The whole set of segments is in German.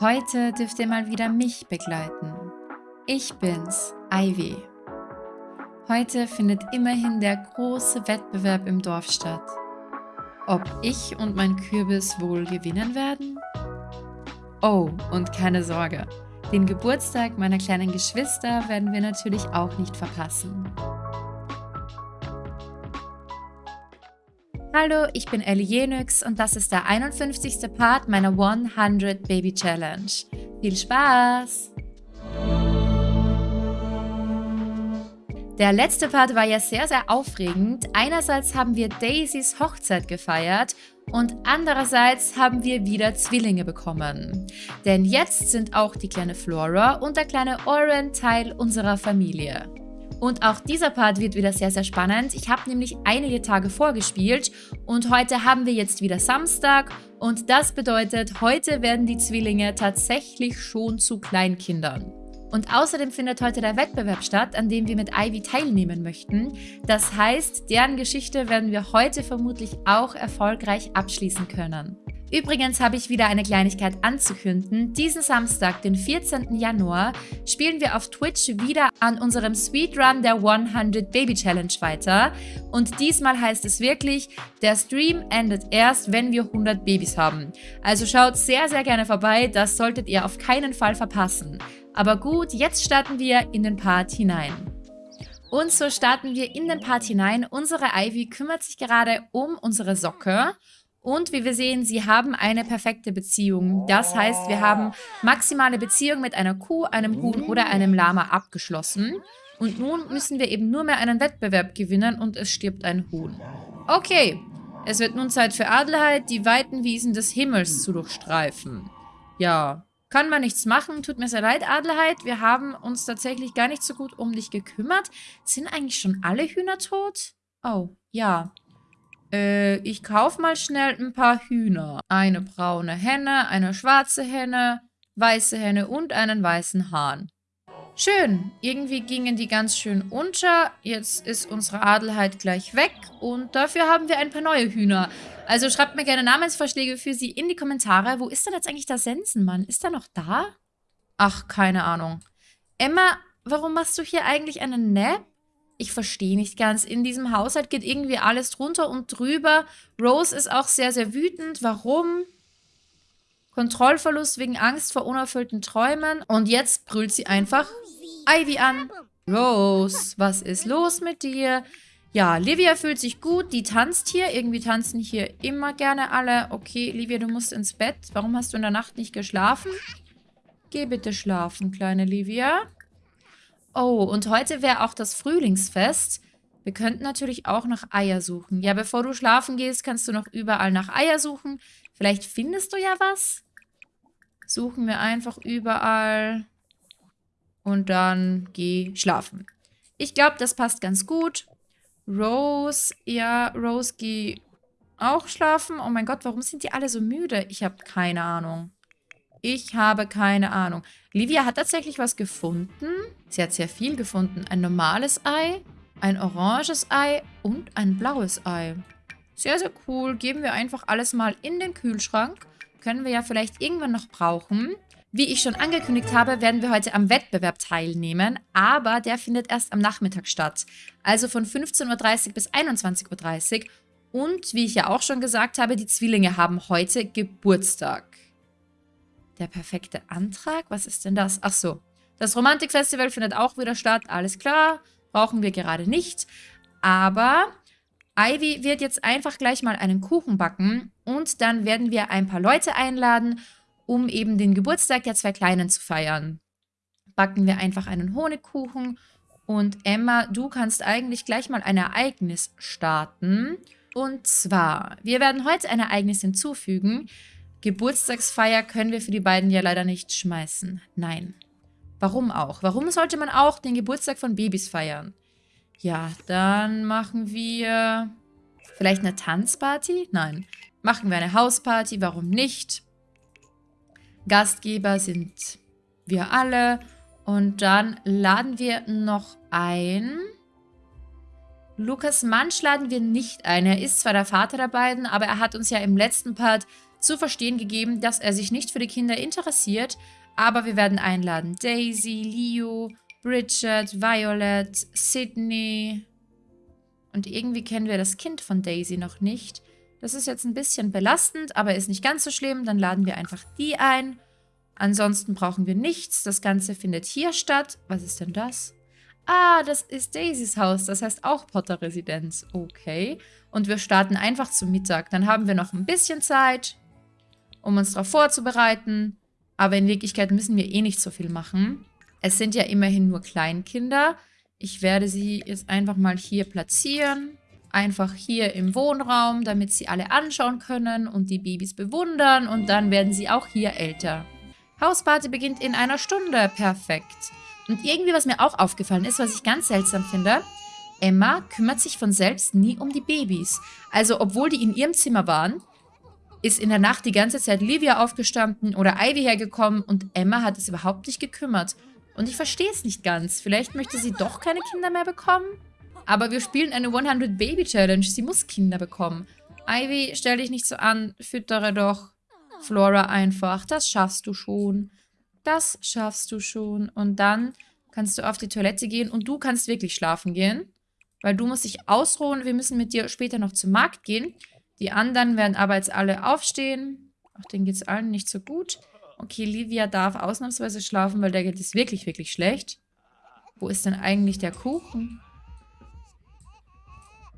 Heute dürft ihr mal wieder mich begleiten. Ich bin's, Ivy. Heute findet immerhin der große Wettbewerb im Dorf statt. Ob ich und mein Kürbis wohl gewinnen werden? Oh, und keine Sorge, den Geburtstag meiner kleinen Geschwister werden wir natürlich auch nicht verpassen. Hallo, ich bin Ellie Jenix und das ist der 51. Part meiner 100 Baby Challenge. Viel Spaß! Der letzte Part war ja sehr, sehr aufregend. Einerseits haben wir Daisys Hochzeit gefeiert und andererseits haben wir wieder Zwillinge bekommen. Denn jetzt sind auch die kleine Flora und der kleine Oren Teil unserer Familie. Und auch dieser Part wird wieder sehr, sehr spannend. Ich habe nämlich einige Tage vorgespielt und heute haben wir jetzt wieder Samstag und das bedeutet, heute werden die Zwillinge tatsächlich schon zu Kleinkindern. Und außerdem findet heute der Wettbewerb statt, an dem wir mit Ivy teilnehmen möchten. Das heißt, deren Geschichte werden wir heute vermutlich auch erfolgreich abschließen können. Übrigens habe ich wieder eine Kleinigkeit anzukünden. Diesen Samstag, den 14. Januar, spielen wir auf Twitch wieder an unserem Speedrun der 100 Baby Challenge weiter. Und diesmal heißt es wirklich, der Stream endet erst, wenn wir 100 Babys haben. Also schaut sehr, sehr gerne vorbei, das solltet ihr auf keinen Fall verpassen. Aber gut, jetzt starten wir in den Part hinein. Und so starten wir in den Part hinein. Unsere Ivy kümmert sich gerade um unsere Socke. Und wie wir sehen, sie haben eine perfekte Beziehung. Das heißt, wir haben maximale Beziehung mit einer Kuh, einem Huhn oder einem Lama abgeschlossen. Und nun müssen wir eben nur mehr einen Wettbewerb gewinnen und es stirbt ein Huhn. Okay, es wird nun Zeit für Adelheid, die weiten Wiesen des Himmels zu durchstreifen. Ja, kann man nichts machen. Tut mir sehr leid, Adelheid. Wir haben uns tatsächlich gar nicht so gut um dich gekümmert. Sind eigentlich schon alle Hühner tot? Oh, ja. Äh, ich kaufe mal schnell ein paar Hühner. Eine braune Henne, eine schwarze Henne, weiße Henne und einen weißen Hahn. Schön, irgendwie gingen die ganz schön unter. Jetzt ist unsere Adelheid gleich weg und dafür haben wir ein paar neue Hühner. Also schreibt mir gerne Namensvorschläge für sie in die Kommentare. Wo ist denn jetzt eigentlich der Sensenmann? Ist er noch da? Ach, keine Ahnung. Emma, warum machst du hier eigentlich einen Nap? Ich verstehe nicht ganz. In diesem Haushalt geht irgendwie alles drunter und drüber. Rose ist auch sehr, sehr wütend. Warum? Kontrollverlust wegen Angst vor unerfüllten Träumen. Und jetzt brüllt sie einfach Ivy an. Rose, was ist los mit dir? Ja, Livia fühlt sich gut. Die tanzt hier. Irgendwie tanzen hier immer gerne alle. Okay, Livia, du musst ins Bett. Warum hast du in der Nacht nicht geschlafen? Geh bitte schlafen, kleine Livia. Oh, und heute wäre auch das Frühlingsfest. Wir könnten natürlich auch nach Eier suchen. Ja, bevor du schlafen gehst, kannst du noch überall nach Eier suchen. Vielleicht findest du ja was. Suchen wir einfach überall. Und dann geh schlafen. Ich glaube, das passt ganz gut. Rose, ja, Rose, geh auch schlafen. Oh mein Gott, warum sind die alle so müde? Ich habe keine Ahnung. Ich habe keine Ahnung. Livia hat tatsächlich was gefunden. Sie hat sehr viel gefunden. Ein normales Ei, ein oranges Ei und ein blaues Ei. Sehr, sehr cool. Geben wir einfach alles mal in den Kühlschrank. Können wir ja vielleicht irgendwann noch brauchen. Wie ich schon angekündigt habe, werden wir heute am Wettbewerb teilnehmen, aber der findet erst am Nachmittag statt. Also von 15.30 Uhr bis 21.30 Uhr. Und wie ich ja auch schon gesagt habe, die Zwillinge haben heute Geburtstag. Der perfekte Antrag? Was ist denn das? Ach so. Das Romantikfestival findet auch wieder statt. Alles klar. Brauchen wir gerade nicht. Aber Ivy wird jetzt einfach gleich mal einen Kuchen backen. Und dann werden wir ein paar Leute einladen, um eben den Geburtstag der zwei Kleinen zu feiern. Backen wir einfach einen Honigkuchen. Und Emma, du kannst eigentlich gleich mal ein Ereignis starten. Und zwar, wir werden heute ein Ereignis hinzufügen. Geburtstagsfeier können wir für die beiden ja leider nicht schmeißen. Nein. Warum auch? Warum sollte man auch den Geburtstag von Babys feiern? Ja, dann machen wir vielleicht eine Tanzparty? Nein. Machen wir eine Hausparty? Warum nicht? Gastgeber sind wir alle. Und dann laden wir noch ein. Lukas Mansch laden wir nicht ein. Er ist zwar der Vater der beiden, aber er hat uns ja im letzten Part zu verstehen gegeben, dass er sich nicht für die Kinder interessiert, aber wir werden einladen. Daisy, Leo, Bridget, Violet, Sydney. Und irgendwie kennen wir das Kind von Daisy noch nicht. Das ist jetzt ein bisschen belastend, aber ist nicht ganz so schlimm. Dann laden wir einfach die ein. Ansonsten brauchen wir nichts. Das Ganze findet hier statt. Was ist denn das? Ah, das ist Daisys Haus. Das heißt auch Potter-Residenz. Okay. Und wir starten einfach zum Mittag. Dann haben wir noch ein bisschen Zeit, um uns darauf vorzubereiten. Aber in Wirklichkeit müssen wir eh nicht so viel machen. Es sind ja immerhin nur Kleinkinder. Ich werde sie jetzt einfach mal hier platzieren. Einfach hier im Wohnraum, damit sie alle anschauen können und die Babys bewundern. Und dann werden sie auch hier älter. Hausparty beginnt in einer Stunde. Perfekt. Und irgendwie, was mir auch aufgefallen ist, was ich ganz seltsam finde, Emma kümmert sich von selbst nie um die Babys. Also, obwohl die in ihrem Zimmer waren, ist in der Nacht die ganze Zeit Livia aufgestanden oder Ivy hergekommen und Emma hat es überhaupt nicht gekümmert. Und ich verstehe es nicht ganz. Vielleicht möchte sie doch keine Kinder mehr bekommen? Aber wir spielen eine 100 Baby Challenge. Sie muss Kinder bekommen. Ivy, stell dich nicht so an. Füttere doch Flora einfach. Das schaffst du schon. Das schaffst du schon. Und dann kannst du auf die Toilette gehen und du kannst wirklich schlafen gehen. Weil du musst dich ausruhen. Wir müssen mit dir später noch zum Markt gehen. Die anderen werden aber jetzt alle aufstehen. Ach, denen geht es allen nicht so gut. Okay, Livia darf ausnahmsweise schlafen, weil der geht es wirklich, wirklich schlecht. Wo ist denn eigentlich der Kuchen?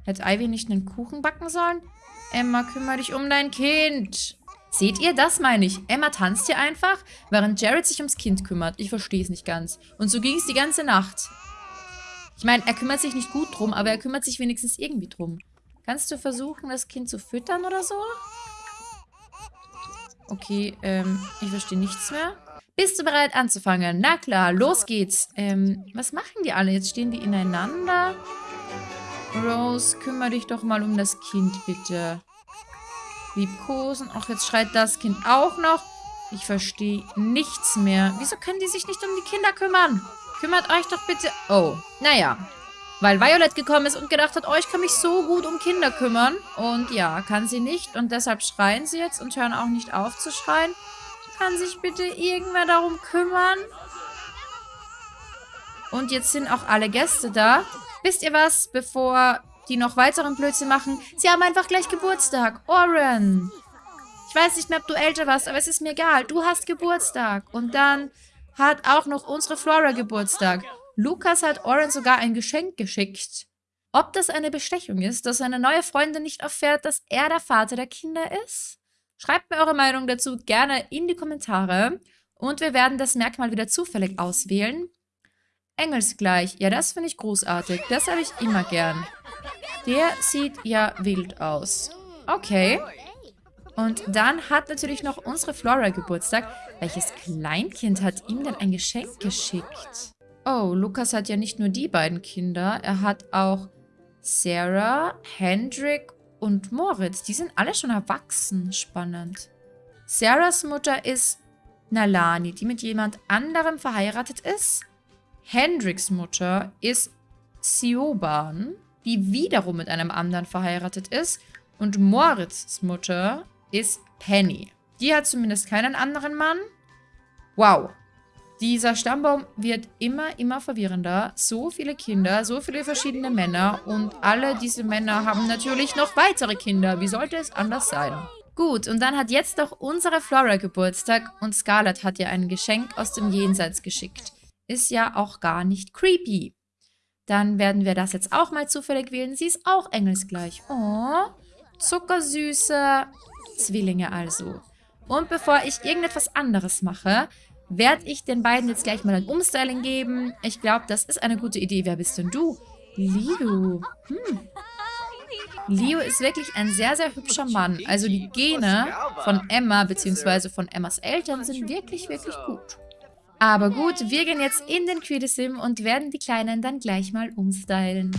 Hätte Ivy nicht einen Kuchen backen sollen? Emma, kümmere dich um dein Kind. Seht ihr, das meine ich. Emma tanzt hier einfach, während Jared sich ums Kind kümmert. Ich verstehe es nicht ganz. Und so ging es die ganze Nacht. Ich meine, er kümmert sich nicht gut drum, aber er kümmert sich wenigstens irgendwie drum. Kannst du versuchen, das Kind zu füttern oder so? Okay, ähm, ich verstehe nichts mehr. Bist du bereit anzufangen? Na klar, los geht's. Ähm, was machen die alle? Jetzt stehen die ineinander. Rose, kümmere dich doch mal um das Kind, bitte. Liebkosen. Ach, jetzt schreit das Kind auch noch. Ich verstehe nichts mehr. Wieso können die sich nicht um die Kinder kümmern? Kümmert euch doch bitte... Oh, naja. Weil Violet gekommen ist und gedacht hat, oh, ich kann mich so gut um Kinder kümmern. Und ja, kann sie nicht. Und deshalb schreien sie jetzt und hören auch nicht auf zu schreien. Kann sich bitte irgendwer darum kümmern? Und jetzt sind auch alle Gäste da. Wisst ihr was, bevor die noch weiteren Blödsinn machen? Sie haben einfach gleich Geburtstag. Oren. Ich weiß nicht mehr, ob du älter warst, aber es ist mir egal. Du hast Geburtstag. Und dann hat auch noch unsere Flora Geburtstag. Lukas hat Oren sogar ein Geschenk geschickt. Ob das eine Bestechung ist, dass seine neue Freundin nicht erfährt, dass er der Vater der Kinder ist? Schreibt mir eure Meinung dazu gerne in die Kommentare. Und wir werden das Merkmal wieder zufällig auswählen. Engelsgleich. Ja, das finde ich großartig. Das habe ich immer gern. Der sieht ja wild aus. Okay. Und dann hat natürlich noch unsere Flora Geburtstag. Welches Kleinkind hat ihm denn ein Geschenk geschickt? Oh, Lukas hat ja nicht nur die beiden Kinder. Er hat auch Sarah, Hendrik und Moritz. Die sind alle schon erwachsen. Spannend. Sarahs Mutter ist Nalani, die mit jemand anderem verheiratet ist. Hendriks Mutter ist Sioban, die wiederum mit einem anderen verheiratet ist. Und Moritz' Mutter ist Penny. Die hat zumindest keinen anderen Mann. Wow, dieser Stammbaum wird immer, immer verwirrender. So viele Kinder, so viele verschiedene Männer und alle diese Männer haben natürlich noch weitere Kinder. Wie sollte es anders sein? Gut, und dann hat jetzt doch unsere Flora Geburtstag und Scarlett hat ihr ein Geschenk aus dem Jenseits geschickt. Ist ja auch gar nicht creepy. Dann werden wir das jetzt auch mal zufällig wählen. Sie ist auch engelsgleich. Oh, zuckersüße Zwillinge also. Und bevor ich irgendetwas anderes mache, werde ich den beiden jetzt gleich mal ein Umstyling geben. Ich glaube, das ist eine gute Idee. Wer bist denn du? Leo. Hm. Leo ist wirklich ein sehr, sehr hübscher Mann. Also die Gene von Emma bzw. von Emmas Eltern sind wirklich, wirklich gut. Aber gut, wir gehen jetzt in den Creedisim und werden die Kleinen dann gleich mal umstylen.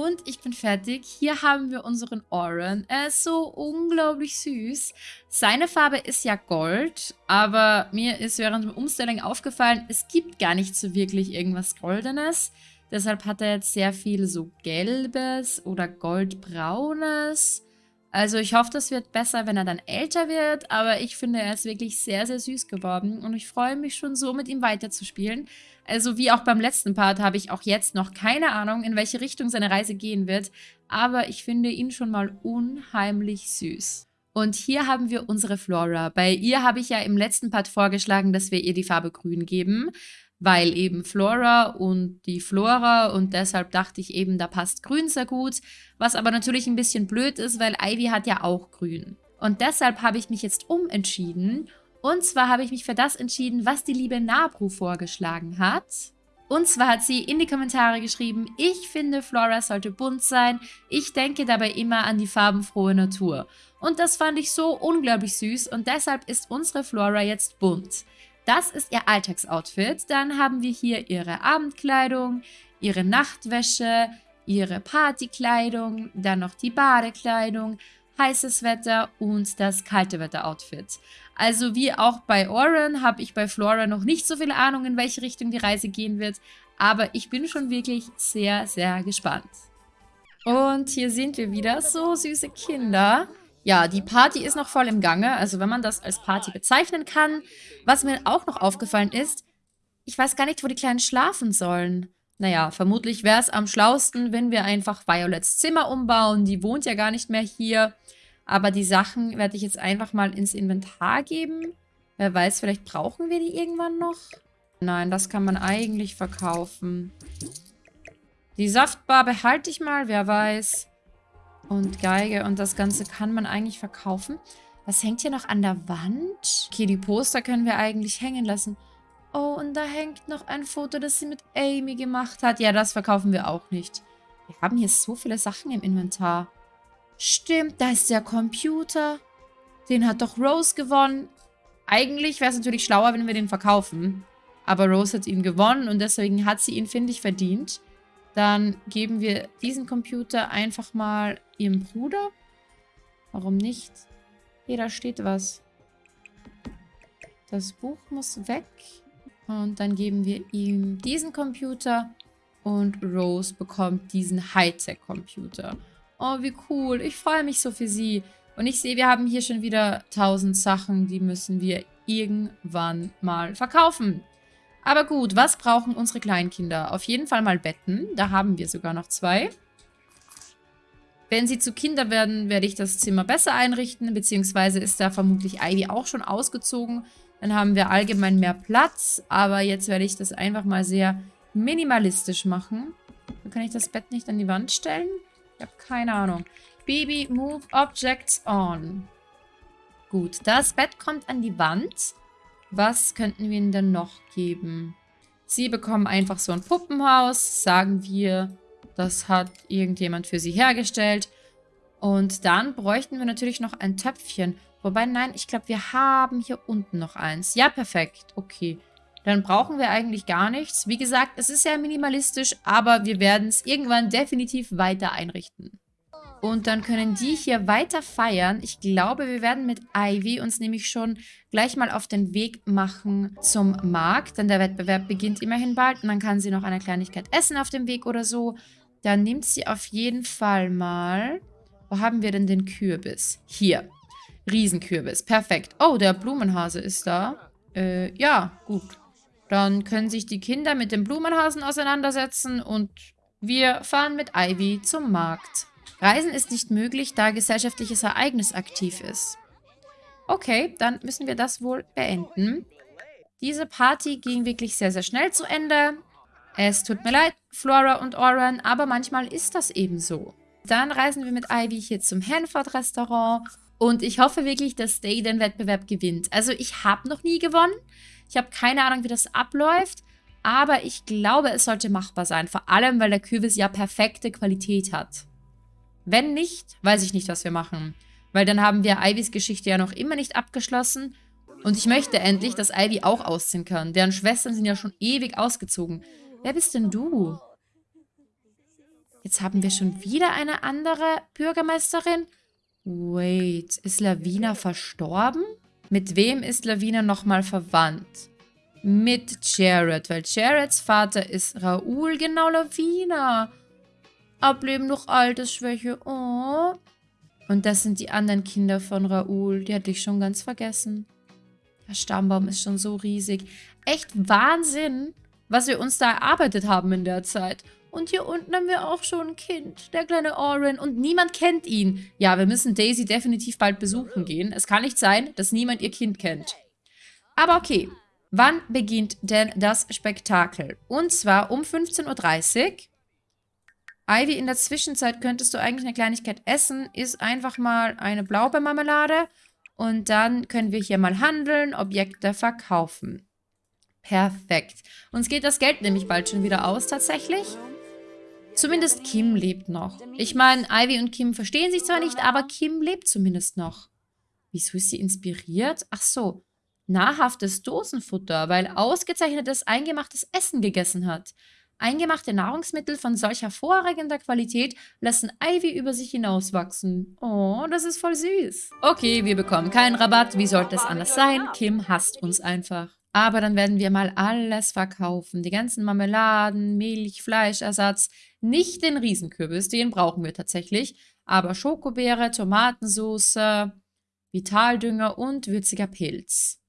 Und ich bin fertig. Hier haben wir unseren Oren. Er ist so unglaublich süß. Seine Farbe ist ja Gold, aber mir ist während dem Umstellung aufgefallen, es gibt gar nicht so wirklich irgendwas Goldenes. Deshalb hat er jetzt sehr viel so Gelbes oder Goldbraunes. Also ich hoffe, das wird besser, wenn er dann älter wird, aber ich finde, er ist wirklich sehr, sehr süß geworden und ich freue mich schon so, mit ihm weiterzuspielen. Also wie auch beim letzten Part habe ich auch jetzt noch keine Ahnung, in welche Richtung seine Reise gehen wird, aber ich finde ihn schon mal unheimlich süß. Und hier haben wir unsere Flora. Bei ihr habe ich ja im letzten Part vorgeschlagen, dass wir ihr die Farbe grün geben weil eben Flora und die Flora und deshalb dachte ich eben, da passt grün sehr gut, was aber natürlich ein bisschen blöd ist, weil Ivy hat ja auch grün. Und deshalb habe ich mich jetzt umentschieden und zwar habe ich mich für das entschieden, was die liebe Nabru vorgeschlagen hat. Und zwar hat sie in die Kommentare geschrieben, ich finde Flora sollte bunt sein, ich denke dabei immer an die farbenfrohe Natur. Und das fand ich so unglaublich süß und deshalb ist unsere Flora jetzt bunt. Das ist ihr Alltagsoutfit. Dann haben wir hier ihre Abendkleidung, ihre Nachtwäsche, ihre Partykleidung, dann noch die Badekleidung, heißes Wetter und das kalte Wetter-Outfit. Also wie auch bei Oren habe ich bei Flora noch nicht so viel Ahnung, in welche Richtung die Reise gehen wird, aber ich bin schon wirklich sehr, sehr gespannt. Und hier sind wir wieder, so süße Kinder. Ja, die Party ist noch voll im Gange, also wenn man das als Party bezeichnen kann. Was mir auch noch aufgefallen ist, ich weiß gar nicht, wo die Kleinen schlafen sollen. Naja, vermutlich wäre es am schlausten, wenn wir einfach Violets Zimmer umbauen. Die wohnt ja gar nicht mehr hier. Aber die Sachen werde ich jetzt einfach mal ins Inventar geben. Wer weiß, vielleicht brauchen wir die irgendwann noch. Nein, das kann man eigentlich verkaufen. Die Saftbar behalte ich mal, wer weiß und Geige und das Ganze kann man eigentlich verkaufen. Was hängt hier noch an der Wand? Okay, die Poster können wir eigentlich hängen lassen. Oh, und da hängt noch ein Foto, das sie mit Amy gemacht hat. Ja, das verkaufen wir auch nicht. Wir haben hier so viele Sachen im Inventar. Stimmt, da ist der Computer. Den hat doch Rose gewonnen. Eigentlich wäre es natürlich schlauer, wenn wir den verkaufen. Aber Rose hat ihn gewonnen und deswegen hat sie ihn, finde ich, verdient. Dann geben wir diesen Computer einfach mal ihrem Bruder. Warum nicht? Hier, da steht was. Das Buch muss weg. Und dann geben wir ihm diesen Computer. Und Rose bekommt diesen Hightech-Computer. Oh, wie cool. Ich freue mich so für sie. Und ich sehe, wir haben hier schon wieder tausend Sachen, die müssen wir irgendwann mal verkaufen. Aber gut, was brauchen unsere Kleinkinder? Auf jeden Fall mal Betten. Da haben wir sogar noch zwei. Wenn sie zu Kinder werden, werde ich das Zimmer besser einrichten, beziehungsweise ist da vermutlich Ivy auch schon ausgezogen. Dann haben wir allgemein mehr Platz, aber jetzt werde ich das einfach mal sehr minimalistisch machen. Dann kann ich das Bett nicht an die Wand stellen? Ich habe keine Ahnung. Baby, move objects on. Gut, das Bett kommt an die Wand. Was könnten wir ihnen denn noch geben? Sie bekommen einfach so ein Puppenhaus, sagen wir, das hat irgendjemand für sie hergestellt. Und dann bräuchten wir natürlich noch ein Töpfchen. Wobei, nein, ich glaube, wir haben hier unten noch eins. Ja, perfekt. Okay. Dann brauchen wir eigentlich gar nichts. Wie gesagt, es ist sehr minimalistisch, aber wir werden es irgendwann definitiv weiter einrichten. Und dann können die hier weiter feiern. Ich glaube, wir werden mit Ivy uns nämlich schon gleich mal auf den Weg machen zum Markt. Denn der Wettbewerb beginnt immerhin bald. Und dann kann sie noch eine Kleinigkeit essen auf dem Weg oder so. Dann nimmt sie auf jeden Fall mal... Wo haben wir denn den Kürbis? Hier. Riesenkürbis. Perfekt. Oh, der Blumenhase ist da. Äh, ja, gut. Dann können sich die Kinder mit dem Blumenhasen auseinandersetzen und wir fahren mit Ivy zum Markt. Reisen ist nicht möglich, da gesellschaftliches Ereignis aktiv ist. Okay, dann müssen wir das wohl beenden. Diese Party ging wirklich sehr, sehr schnell zu Ende. Es tut mir leid, Flora und Oren, aber manchmal ist das eben so. Dann reisen wir mit Ivy hier zum Hanford-Restaurant und ich hoffe wirklich, dass Day den Wettbewerb gewinnt. Also ich habe noch nie gewonnen. Ich habe keine Ahnung, wie das abläuft. Aber ich glaube, es sollte machbar sein. Vor allem, weil der Kürbis ja perfekte Qualität hat. Wenn nicht, weiß ich nicht, was wir machen. Weil dann haben wir Ivys Geschichte ja noch immer nicht abgeschlossen. Und ich möchte endlich, dass Ivy auch ausziehen kann. Deren Schwestern sind ja schon ewig ausgezogen. Wer bist denn du? Jetzt haben wir schon wieder eine andere Bürgermeisterin. Wait, ist Lavina verstorben? Mit wem ist Lavina nochmal verwandt? Mit Jared, weil Jareds Vater ist Raoul, genau Lavina. Ableben durch Altersschwäche, oh. Und das sind die anderen Kinder von Raoul, die hatte ich schon ganz vergessen. Der Stammbaum ist schon so riesig. Echt Wahnsinn, was wir uns da erarbeitet haben in der Zeit. Und hier unten haben wir auch schon ein Kind, der kleine Oren. Und niemand kennt ihn. Ja, wir müssen Daisy definitiv bald besuchen gehen. Es kann nicht sein, dass niemand ihr Kind kennt. Aber okay, wann beginnt denn das Spektakel? Und zwar um 15.30 Uhr. Ivy, in der Zwischenzeit könntest du eigentlich eine Kleinigkeit essen. Ist einfach mal eine Blaubeermarmelade. Und dann können wir hier mal handeln, Objekte verkaufen. Perfekt. Uns geht das Geld nämlich bald schon wieder aus, tatsächlich. Zumindest Kim lebt noch. Ich meine, Ivy und Kim verstehen sich zwar nicht, aber Kim lebt zumindest noch. Wieso ist sie inspiriert? Ach so, nahrhaftes Dosenfutter, weil ausgezeichnetes eingemachtes Essen gegessen hat. Eingemachte Nahrungsmittel von solch hervorragender Qualität lassen Ivy über sich hinauswachsen. Oh, das ist voll süß. Okay, wir bekommen keinen Rabatt. Wie sollte es anders sein? Kim hasst uns einfach. Aber dann werden wir mal alles verkaufen. Die ganzen Marmeladen, Milch, Fleischersatz. Nicht den Riesenkürbis, den brauchen wir tatsächlich. Aber Schokobeere, Tomatensauce, Vitaldünger und würziger Pilz.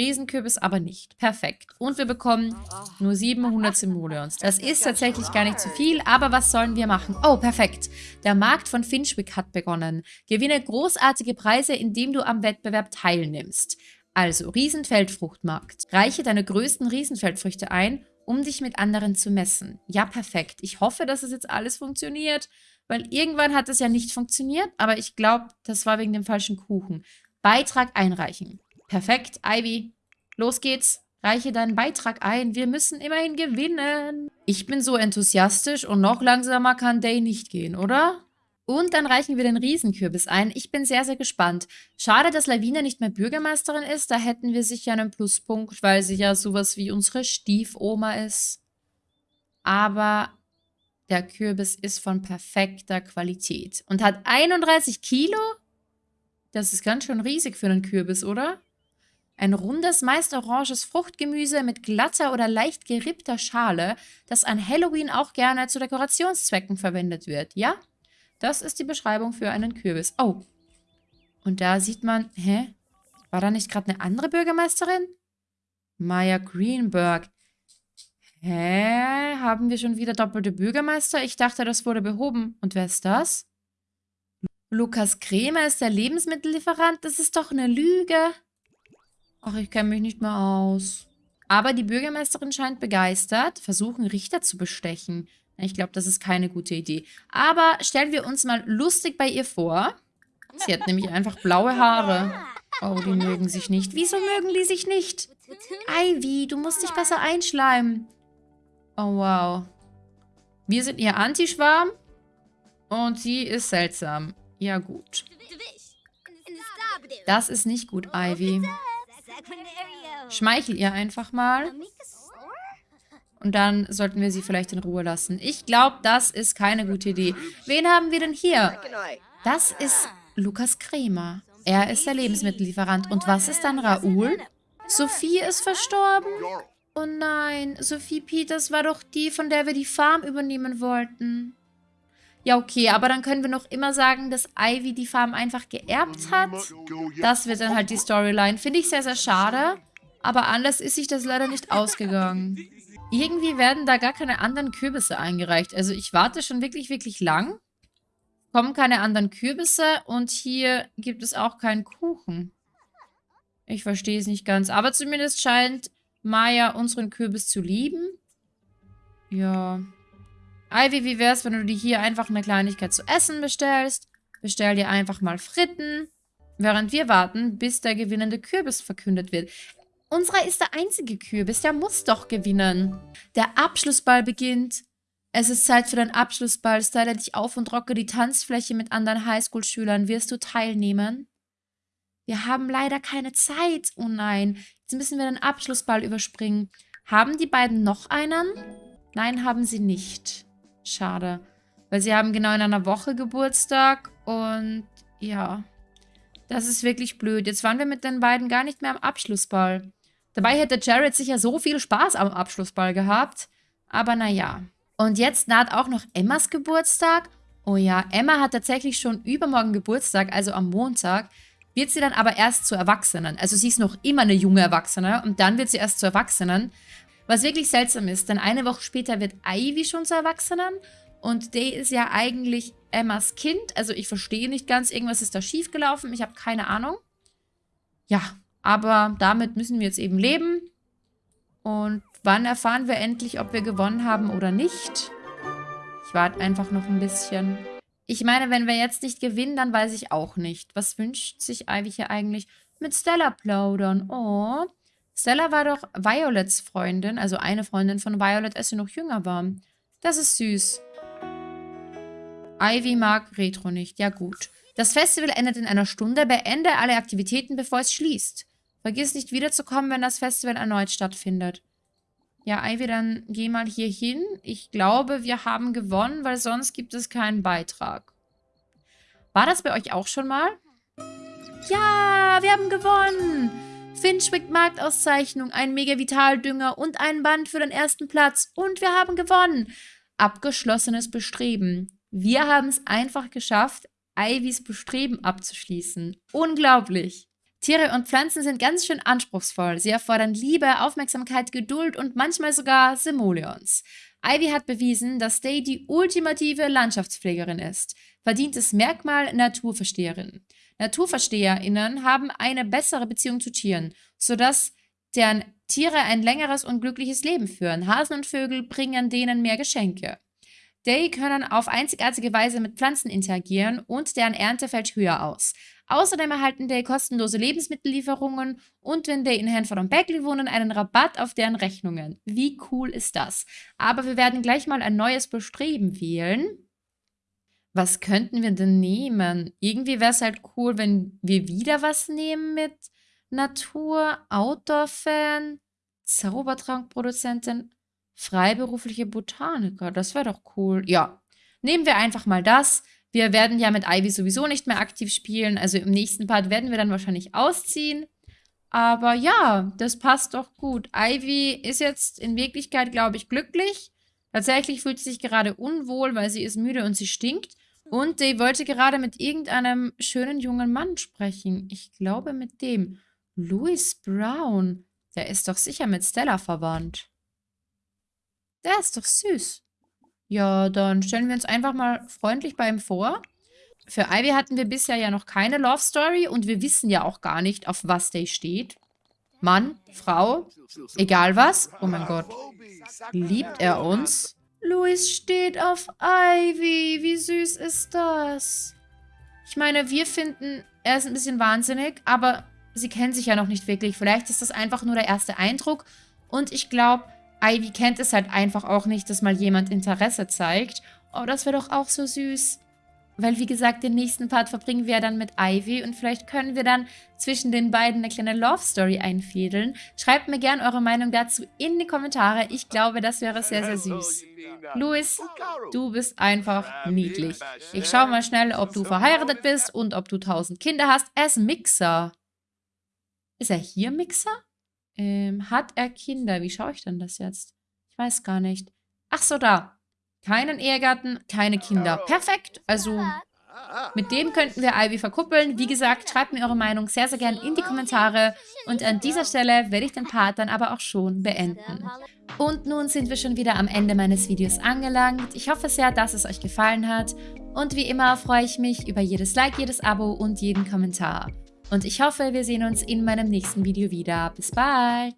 Riesenkürbis aber nicht. Perfekt. Und wir bekommen nur 700 Simoleons. Das ist tatsächlich gar nicht zu viel, aber was sollen wir machen? Oh, perfekt. Der Markt von Finchwick hat begonnen. Gewinne großartige Preise, indem du am Wettbewerb teilnimmst. Also, Riesenfeldfruchtmarkt. Reiche deine größten Riesenfeldfrüchte ein, um dich mit anderen zu messen. Ja, perfekt. Ich hoffe, dass es jetzt alles funktioniert, weil irgendwann hat es ja nicht funktioniert, aber ich glaube, das war wegen dem falschen Kuchen. Beitrag einreichen. Perfekt, Ivy. Los geht's. Reiche deinen Beitrag ein. Wir müssen immerhin gewinnen. Ich bin so enthusiastisch und noch langsamer kann Day nicht gehen, oder? Und dann reichen wir den Riesenkürbis ein. Ich bin sehr, sehr gespannt. Schade, dass Lavina nicht mehr Bürgermeisterin ist. Da hätten wir sicher einen Pluspunkt, weil sie ja sowas wie unsere Stiefoma ist. Aber der Kürbis ist von perfekter Qualität. Und hat 31 Kilo? Das ist ganz schön riesig für einen Kürbis, oder? Ein rundes, meist oranges Fruchtgemüse mit glatter oder leicht gerippter Schale, das an Halloween auch gerne zu Dekorationszwecken verwendet wird, ja? Das ist die Beschreibung für einen Kürbis. Oh. Und da sieht man, hä? War da nicht gerade eine andere Bürgermeisterin? Maya Greenberg. Hä? Haben wir schon wieder doppelte Bürgermeister? Ich dachte, das wurde behoben. Und wer ist das? Lukas Kremer ist der Lebensmittellieferant? Das ist doch eine Lüge. Ach, ich kenne mich nicht mehr aus. Aber die Bürgermeisterin scheint begeistert, versuchen Richter zu bestechen. Ich glaube, das ist keine gute Idee. Aber stellen wir uns mal lustig bei ihr vor. Sie hat nämlich einfach blaue Haare. Oh, die mögen sich nicht. Wieso mögen die sich nicht? Ivy, du musst dich besser einschleimen. Oh, wow. Wir sind ihr Antischwarm. Und sie ist seltsam. Ja, gut. Das ist nicht gut, Ivy. Schmeichel ihr einfach mal. Und dann sollten wir sie vielleicht in Ruhe lassen. Ich glaube, das ist keine gute Idee. Wen haben wir denn hier? Das ist Lukas Kremer. Er ist der Lebensmittellieferant. Und was ist dann Raoul? Sophie ist verstorben? Oh nein, Sophie Peters war doch die, von der wir die Farm übernehmen wollten. Ja, okay, aber dann können wir noch immer sagen, dass Ivy die Farm einfach geerbt hat. Das wird dann halt die Storyline. Finde ich sehr, sehr schade. Aber anders ist sich das leider nicht ausgegangen. Irgendwie werden da gar keine anderen Kürbisse eingereicht. Also ich warte schon wirklich, wirklich lang. Kommen keine anderen Kürbisse und hier gibt es auch keinen Kuchen. Ich verstehe es nicht ganz. Aber zumindest scheint Maya unseren Kürbis zu lieben. Ja. Ivy, wie wäre es, wenn du dir hier einfach eine Kleinigkeit zu essen bestellst? Bestell dir einfach mal Fritten, während wir warten, bis der gewinnende Kürbis verkündet wird. Unserer ist der einzige Kürbis, der muss doch gewinnen. Der Abschlussball beginnt. Es ist Zeit für den Abschlussball. Style dich auf und rocke die Tanzfläche mit anderen Highschool-Schülern. Wirst du teilnehmen? Wir haben leider keine Zeit. Oh nein. Jetzt müssen wir den Abschlussball überspringen. Haben die beiden noch einen? Nein, haben sie nicht. Schade. Weil sie haben genau in einer Woche Geburtstag und ja, das ist wirklich blöd. Jetzt waren wir mit den beiden gar nicht mehr am Abschlussball. Dabei hätte Jared sicher so viel Spaß am Abschlussball gehabt. Aber naja. Und jetzt naht auch noch Emmas Geburtstag. Oh ja, Emma hat tatsächlich schon übermorgen Geburtstag, also am Montag. Wird sie dann aber erst zur Erwachsenen. Also sie ist noch immer eine junge Erwachsene und dann wird sie erst zur Erwachsenen. Was wirklich seltsam ist, denn eine Woche später wird Ivy schon zur Erwachsenen und Day ist ja eigentlich Emmas Kind. Also ich verstehe nicht ganz, irgendwas ist da schiefgelaufen. Ich habe keine Ahnung. Ja, aber damit müssen wir jetzt eben leben. Und wann erfahren wir endlich, ob wir gewonnen haben oder nicht? Ich warte einfach noch ein bisschen. Ich meine, wenn wir jetzt nicht gewinnen, dann weiß ich auch nicht. Was wünscht sich Ivy hier eigentlich? Mit Stella plaudern. Oh. Stella war doch Violets Freundin, also eine Freundin von Violet, als sie noch jünger war. Das ist süß. Ivy mag Retro nicht. Ja gut. Das Festival endet in einer Stunde. Beende alle Aktivitäten, bevor es schließt. Vergiss nicht wiederzukommen, wenn das Festival erneut stattfindet. Ja, Ivy, dann geh mal hier hin. Ich glaube, wir haben gewonnen, weil sonst gibt es keinen Beitrag. War das bei euch auch schon mal? Ja, wir haben gewonnen! Finchwick Marktauszeichnung, ein Mega-Vitaldünger und ein Band für den ersten Platz. Und wir haben gewonnen! Abgeschlossenes Bestreben. Wir haben es einfach geschafft, Ivys Bestreben abzuschließen. Unglaublich! Tiere und Pflanzen sind ganz schön anspruchsvoll. Sie erfordern Liebe, Aufmerksamkeit, Geduld und manchmal sogar Simoleons. Ivy hat bewiesen, dass Day die ultimative Landschaftspflegerin ist. Verdientes Merkmal Naturversteherin. NaturversteherInnen haben eine bessere Beziehung zu Tieren, sodass deren Tiere ein längeres und glückliches Leben führen. Hasen und Vögel bringen denen mehr Geschenke. Day können auf einzigartige Weise mit Pflanzen interagieren und deren Ernte fällt höher aus. Außerdem erhalten Day kostenlose Lebensmittellieferungen und wenn Day in Hanford und Beckley wohnen, einen Rabatt auf deren Rechnungen. Wie cool ist das? Aber wir werden gleich mal ein neues Bestreben wählen. Was könnten wir denn nehmen? Irgendwie wäre es halt cool, wenn wir wieder was nehmen mit Natur, Outdoor-Fan, Zaubertrankproduzentin. Freiberufliche Botaniker, das wäre doch cool. Ja, nehmen wir einfach mal das. Wir werden ja mit Ivy sowieso nicht mehr aktiv spielen. Also im nächsten Part werden wir dann wahrscheinlich ausziehen. Aber ja, das passt doch gut. Ivy ist jetzt in Wirklichkeit, glaube ich, glücklich. Tatsächlich fühlt sie sich gerade unwohl, weil sie ist müde und sie stinkt. Und sie wollte gerade mit irgendeinem schönen jungen Mann sprechen. Ich glaube mit dem. Louis Brown. Der ist doch sicher mit Stella verwandt. Der ist doch süß. Ja, dann stellen wir uns einfach mal freundlich bei ihm vor. Für Ivy hatten wir bisher ja noch keine Love Story und wir wissen ja auch gar nicht, auf was der steht. Mann, Frau, egal was. Oh mein Gott. Liebt er uns? Louis steht auf Ivy. Wie süß ist das? Ich meine, wir finden, er ist ein bisschen wahnsinnig, aber sie kennen sich ja noch nicht wirklich. Vielleicht ist das einfach nur der erste Eindruck. Und ich glaube, Ivy kennt es halt einfach auch nicht, dass mal jemand Interesse zeigt. Oh, das wäre doch auch so süß. Weil, wie gesagt, den nächsten Part verbringen wir dann mit Ivy und vielleicht können wir dann zwischen den beiden eine kleine Love Story einfädeln. Schreibt mir gerne eure Meinung dazu in die Kommentare. Ich glaube, das wäre sehr, sehr süß. Louis, du bist einfach niedlich. Ich schaue mal schnell, ob du verheiratet bist und ob du tausend Kinder hast. Er ist Mixer. Ist er hier Mixer? Ähm, hat er Kinder? Wie schaue ich denn das jetzt? Ich weiß gar nicht. Ach so, da. Keinen Ehegatten, keine Kinder. Perfekt. Also mit dem könnten wir Ivy verkuppeln. Wie gesagt, schreibt mir eure Meinung sehr, sehr gerne in die Kommentare. Und an dieser Stelle werde ich den Part dann aber auch schon beenden. Und nun sind wir schon wieder am Ende meines Videos angelangt. Ich hoffe sehr, dass es euch gefallen hat. Und wie immer freue ich mich über jedes Like, jedes Abo und jeden Kommentar. Und ich hoffe, wir sehen uns in meinem nächsten Video wieder. Bis bald!